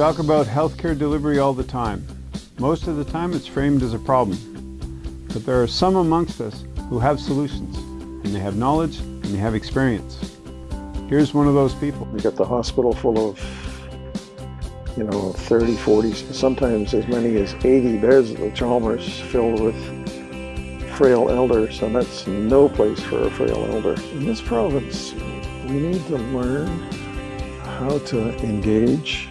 talk about healthcare delivery all the time. Most of the time it's framed as a problem. But there are some amongst us who have solutions, and they have knowledge, and they have experience. Here's one of those people. We got the hospital full of, you know, 30, 40, sometimes as many as 80 beds at Chalmers filled with frail elders, and that's no place for a frail elder. In this province, we need to learn how to engage